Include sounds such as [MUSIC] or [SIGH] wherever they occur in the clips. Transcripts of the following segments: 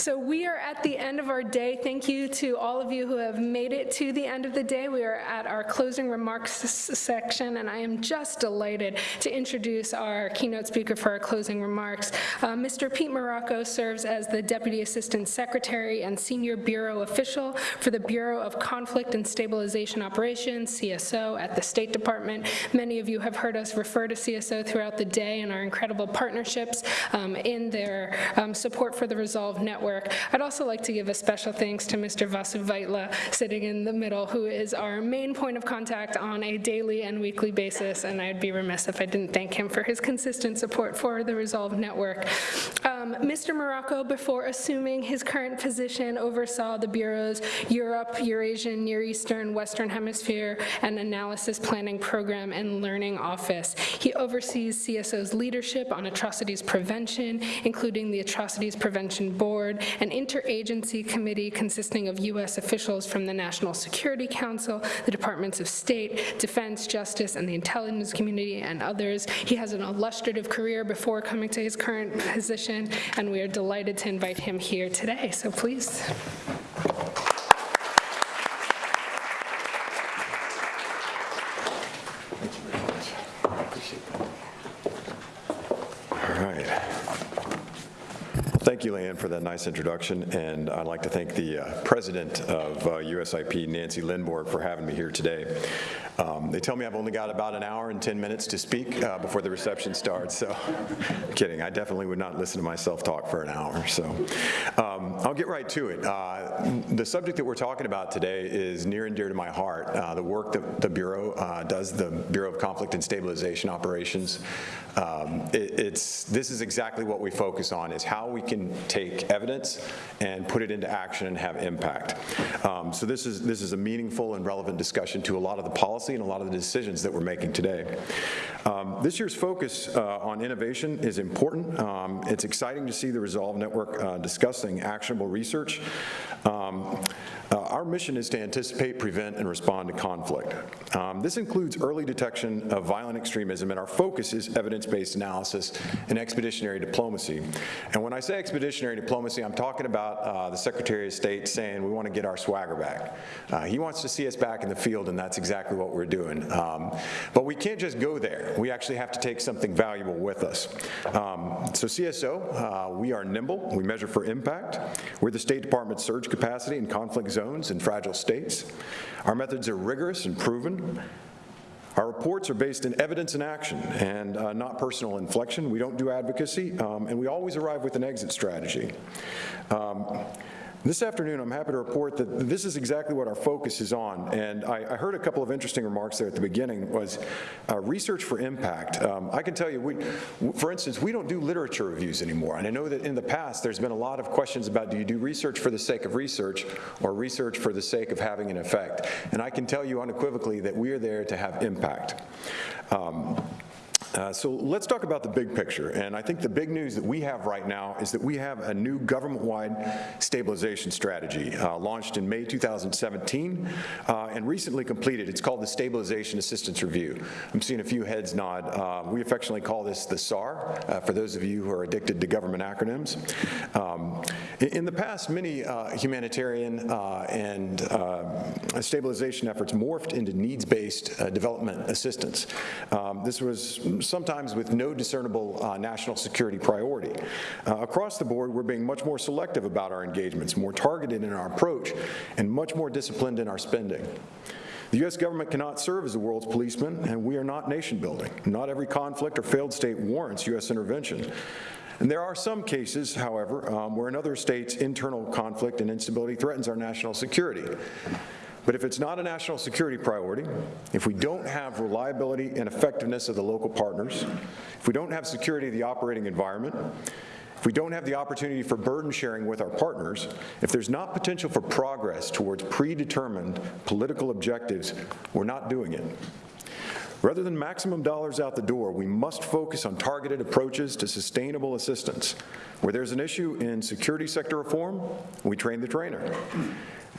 So we are at the end of our day. Thank you to all of you who have made it to the end of the day. We are at our closing remarks section, and I am just delighted to introduce our keynote speaker for our closing remarks. Uh, Mr. Pete Marocco serves as the Deputy Assistant Secretary and Senior Bureau Official for the Bureau of Conflict and Stabilization Operations, CSO, at the State Department. Many of you have heard us refer to CSO throughout the day and our incredible partnerships um, in their um, support for the Resolve Network. I'd also like to give a special thanks to Mr. Vasu Vaitla, sitting in the middle, who is our main point of contact on a daily and weekly basis, and I'd be remiss if I didn't thank him for his consistent support for the Resolve Network. Um, Mr. Marocco, before assuming his current position, oversaw the Bureau's Europe, Eurasian, Near Eastern, Western Hemisphere, and Analysis Planning Program and Learning Office. He oversees CSO's leadership on atrocities prevention, including the Atrocities Prevention Board, an interagency committee consisting of U.S. officials from the National Security Council, the Departments of State, Defense, Justice, and the intelligence community, and others. He has an illustrative career before coming to his current position, and we are delighted to invite him here today. So please. All right. Thank you, Leanne, for that nice introduction, and I'd like to thank the uh, president of uh, USIP, Nancy Lindborg, for having me here today. Um, They tell me I've only got about an hour and 10 minutes to speak uh, before the reception starts, so [LAUGHS] kidding. I definitely would not listen to myself talk for an hour, so um, I'll get right to it. Uh, The subject that we're talking about today is near and dear to my heart. Uh, The work that the Bureau uh, does, the Bureau of Conflict and Stabilization Operations, um, it- it's, this is exactly what we focus on, is how we can take evidence and put it into action and have impact. Um, So this is, this is a meaningful and relevant discussion to a lot of the policy and a lot of the decisions that we're making today. Um, This year's focus uh, on innovation is important. Um, It's exciting to see the Resolve Network uh, discussing actionable research. Um, uh, Our mission is to anticipate, prevent, and respond to conflict. Um, This includes early detection of violent extremism, and our focus is evidence-based analysis and expeditionary diplomacy. And when I say expeditionary diplomacy, I'm talking about uh, the Secretary of State saying, we want to get our swagger back. Uh, He wants to see us back in the field, and that's exactly what we're doing. Um, But we can't just go there. We actually have to take something valuable with us. Um, So CSO, uh, we are nimble. We measure for impact. We're the State Department's surge capacity in conflict zones and fragile states. Our methods are rigorous and proven. Our reports are based in evidence and action and uh, not personal inflection. We don't do advocacy, um, and we always arrive with an exit strategy. Um, This afternoon, I'm happy to report that this is exactly what our focus is on, and I, I heard a couple of interesting remarks there at the beginning, was uh, research for impact. Um, I can tell you, we, for instance, we don't do literature reviews anymore, and I know that in the past, there's been a lot of questions about do you do research for the sake of research or research for the sake of having an effect, and I can tell you unequivocally that we are there to have impact. Um, uh, So let's talk about the big picture, and I think the big news that we have right now is that we have a new government-wide stabilization strategy uh, launched in May 2017 uh, and recently completed. It's called the Stabilization Assistance Review. I'm seeing a few heads nod. Uh, We affectionately call this the SAR, uh, for those of you who are addicted to government acronyms. Um, In the past, many humanitarian and stabilization efforts morphed into needs-based development assistance. Um, This was sometimes with no discernible uh, national security priority. Uh, Across the board, we're being much more selective about our engagements, more targeted in our approach, and much more disciplined in our spending. The U.S. government cannot serve as the world's policeman, and we are not nation building. Not every conflict or failed state warrants U.S. intervention. And there are some cases, however, um, where another state's internal conflict and instability threatens our national security. But if it's not a national security priority, if we don't have reliability and effectiveness of the local partners, if we don't have security of the operating environment, if we don't have the opportunity for burden sharing with our partners, if there's not potential for progress towards predetermined political objectives, we're not doing it. Rather than maximum dollars out the door, we must focus on targeted approaches to sustainable assistance. Where there's an issue in security sector reform, we train the trainer.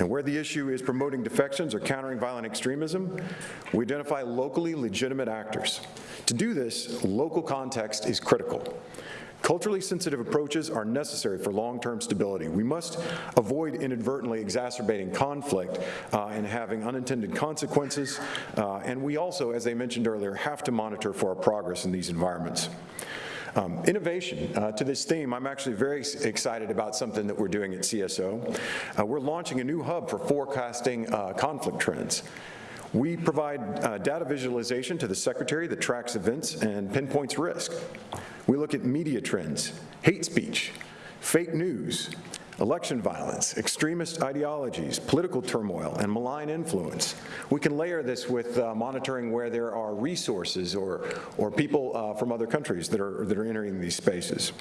And where the issue is promoting defections or countering violent extremism, we identify locally legitimate actors. To do this, local context is critical. Culturally sensitive approaches are necessary for long-term stability. We must avoid inadvertently exacerbating conflict uh, and having unintended consequences, uh, and we also, as I mentioned earlier, have to monitor for our progress in these environments. Um, innovation. Uh, to this theme, I'm actually very excited about something that we're doing at CSO. Uh, we're launching a new hub for forecasting uh, conflict trends. We provide uh, data visualization to the Secretary that tracks events and pinpoints risk. We look at media trends, hate speech, fake news, election violence, extremist ideologies, political turmoil, and malign influence. We can layer this with uh, monitoring where there are resources or, or people uh, from other countries that are, that are entering these spaces.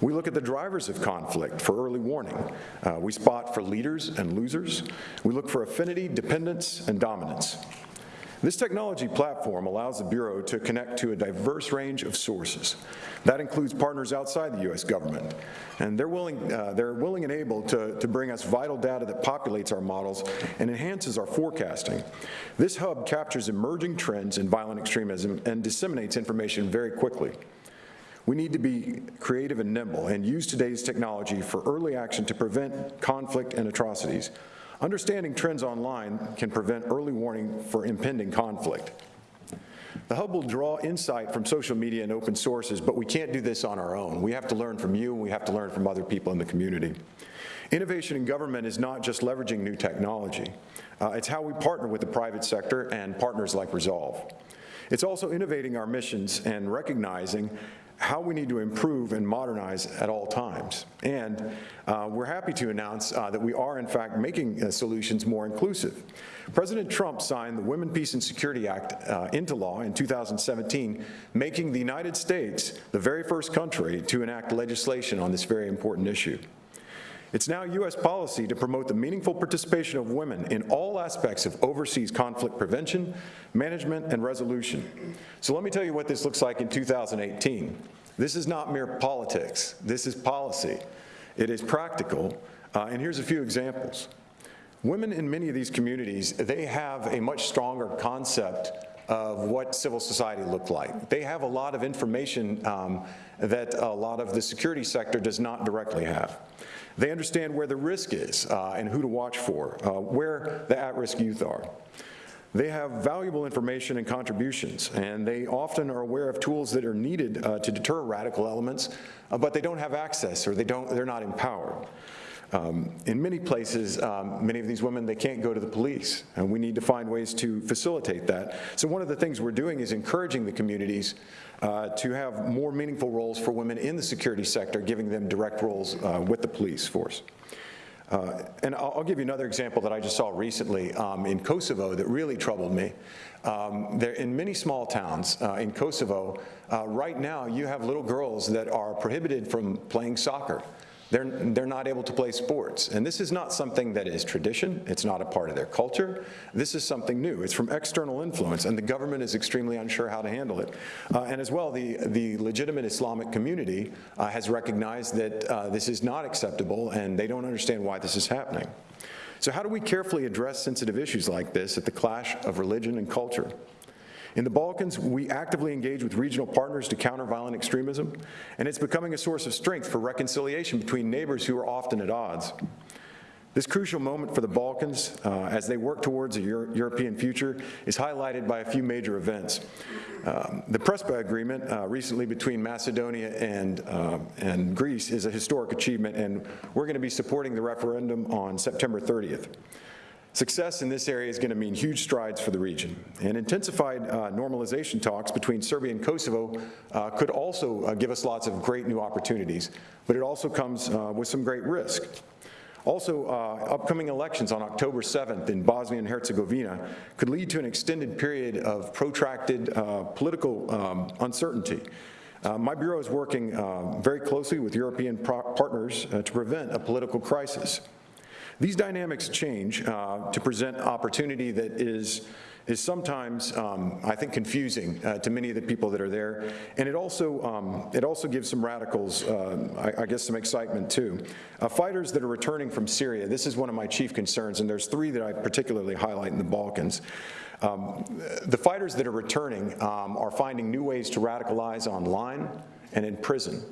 We look at the drivers of conflict for early warning. Uh, we spot for leaders and losers. We look for affinity, dependence, and dominance. This technology platform allows the Bureau to connect to a diverse range of sources. That includes partners outside the U.S. government, and they're willing, uh, they're willing and able to, to bring us vital data that populates our models and enhances our forecasting. This hub captures emerging trends in violent extremism and disseminates information very quickly. We need to be creative and nimble and use today's technology for early action to prevent conflict and atrocities. Understanding trends online can prevent early warning for impending conflict. The hub will draw insight from social media and open sources, but we can't do this on our own. We have to learn from you, and we have to learn from other people in the community. Innovation in government is not just leveraging new technology. Uh, it's how we partner with the private sector and partners like Resolve. It's also innovating our missions and recognizing how we need to improve and modernize at all times. And uh, we're happy to announce uh, that we are, in fact, making uh, solutions more inclusive. President Trump signed the Women, Peace, and Security Act uh, into law in 2017, making the United States the very first country to enact legislation on this very important issue. It's now U.S. policy to promote the meaningful participation of women in all aspects of overseas conflict prevention, management, and resolution. So let me tell you what this looks like in 2018. This is not mere politics. This is policy. It is practical, uh, and here's a few examples. Women in many of these communities, they have a much stronger concept of what civil society looked like. They have a lot of information um, that a lot of the security sector does not directly have. They understand where the risk is uh, and who to watch for, uh, where the at-risk youth are. They have valuable information and contributions, and they often are aware of tools that are needed uh, to deter radical elements, uh, but they don't have access or they don't, they're not empowered. Um, in many places, um, many of these women, they can't go to the police, and we need to find ways to facilitate that. So one of the things we're doing is encouraging the communities uh, to have more meaningful roles for women in the security sector, giving them direct roles uh, with the police force. Uh, and I'll, I'll, give you another example that I just saw recently um, in Kosovo that really troubled me. Um, there, in many small towns uh, in Kosovo, uh, right now you have little girls that are prohibited from playing soccer. They're, they're not able to play sports. And this is not something that is tradition. It's not a part of their culture. This is something new. It's from external influence, and the government is extremely unsure how to handle it. Uh, and as well, the, the legitimate Islamic community uh, has recognized that uh, this is not acceptable, and they don't understand why this is happening. So how do we carefully address sensitive issues like this at the clash of religion and culture? In the Balkans, we actively engage with regional partners to counter violent extremism, and it's becoming a source of strength for reconciliation between neighbors who are often at odds. This crucial moment for the Balkans, uh, as they work towards a Euro European future, is highlighted by a few major events. Um, the Prespa Agreement uh, recently between Macedonia and, uh, and Greece is a historic achievement, and we're going to be supporting the referendum on September 30th. Success in this area is going to mean huge strides for the region. And intensified uh, normalization talks between Serbia and Kosovo uh, could also uh, give us lots of great new opportunities, but it also comes uh, with some great risk. Also, uh, upcoming elections on October 7th in Bosnia and Herzegovina could lead to an extended period of protracted uh, political um, uncertainty. Uh, my Bureau is working uh, very closely with European partners uh, to prevent a political crisis. These dynamics change uh, to present opportunity that is is sometimes, um, I think, confusing uh, to many of the people that are there. And it also, um, it also gives some radicals, uh, I, I, guess, some excitement too. Uh, fighters that are returning from Syria, this is one of my chief concerns, and there's three that I particularly highlight in the Balkans. Um, the fighters that are returning um, are finding new ways to radicalize online and in prison.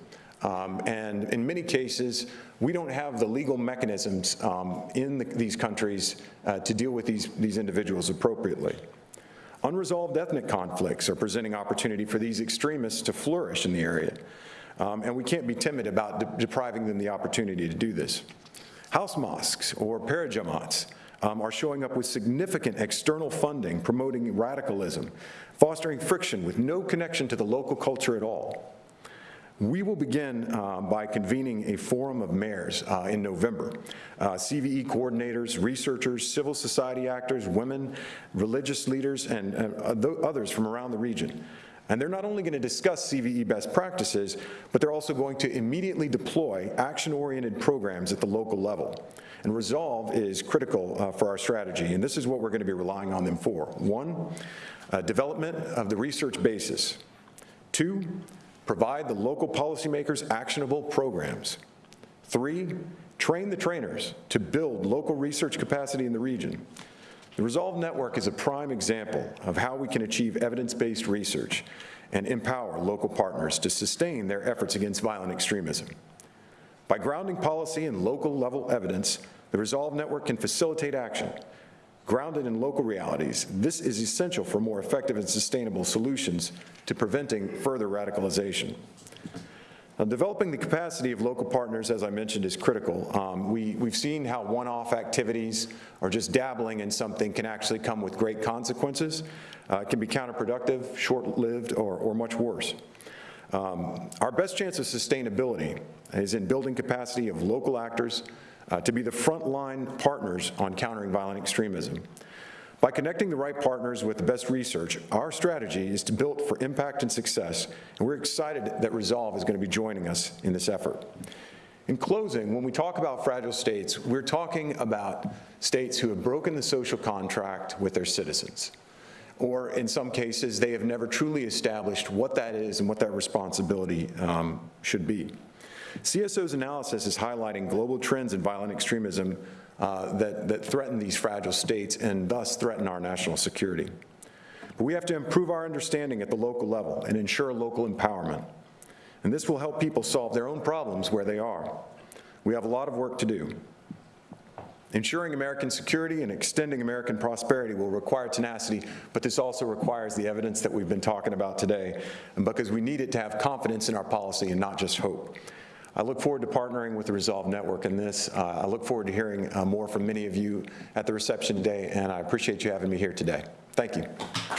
Um, And in many cases, we don't have the legal mechanisms um, in the- these countries uh, to deal with these these individuals appropriately. Unresolved ethnic conflicts are presenting opportunity for these extremists to flourish in the area, Um, and we can't be timid about de- depriving them the opportunity to do this. House mosques or parajamats um, are showing up with significant external funding promoting radicalism, fostering friction with no connection to the local culture at all. We will begin uh, by convening a forum of mayors uh, in November. Uh, CVE coordinators, researchers, civil society actors, women, religious leaders, and uh, others from around the region. And they're not only going to discuss CVE best practices, but they're also going to immediately deploy action-oriented programs at the local level. And resolve is critical uh, for our strategy, and this is what we're going to be relying on them for. One, uh, development of the research basis. Two, provide the local policymakers actionable programs. Three, train the trainers to build local research capacity in the region. The Resolve Network is a prime example of how we can achieve evidence-based research and empower local partners to sustain their efforts against violent extremism. By grounding policy in local-level evidence, the Resolve Network can facilitate action. Grounded in local realities, this is essential for more effective and sustainable solutions to preventing further radicalization. Now, developing the capacity of local partners, as I mentioned, is critical. Um, we, we've seen how one-off activities or just dabbling in something can actually come with great consequences. Uh, it can be counterproductive, short-lived, or, or much worse. Um, Our best chance of sustainability is in building capacity of local actors uh, to be the frontline partners on countering violent extremism. By connecting the right partners with the best research, our strategy is to build for impact and success, and we're excited that Resolve is going to be joining us in this effort. In closing, when we talk about fragile states, we're talking about states who have broken the social contract with their citizens or in some cases, they have never truly established what that is and what that responsibility um, should be. CSO's analysis is highlighting global trends in violent extremism uh, that, that threaten these fragile states and thus threaten our national security. But we have to improve our understanding at the local level and ensure local empowerment. And this will help people solve their own problems where they are. We have a lot of work to do. Ensuring American security and extending American prosperity will require tenacity, but this also requires the evidence that we've been talking about today, and because we need it to have confidence in our policy and not just hope. I look forward to partnering with the Resolve Network in this. Uh, I look forward to hearing uh, more from many of you at the reception today, and I appreciate you having me here today. Thank you.